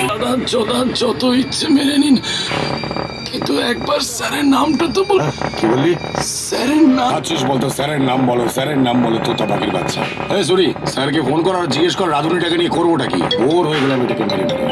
দাদা চোদা যত ইচ্ছে মেরে নিন। কিন্তু একবার স্যারের নামটা তো বল হ্যাঁ, কি বললি? স্যারের নাম আছিস বলতো স্যারের নাম বলো স্যারের নাম বলো তোতা পাখির বাচ্চা। এই সরি স্যারকে ফোন কর আর জিজ্ঞেস কর রাধুনিটাকে নিয়ে করবোটা কি? বোর হয়ে গেলাম এটাকে মেরে মেরে।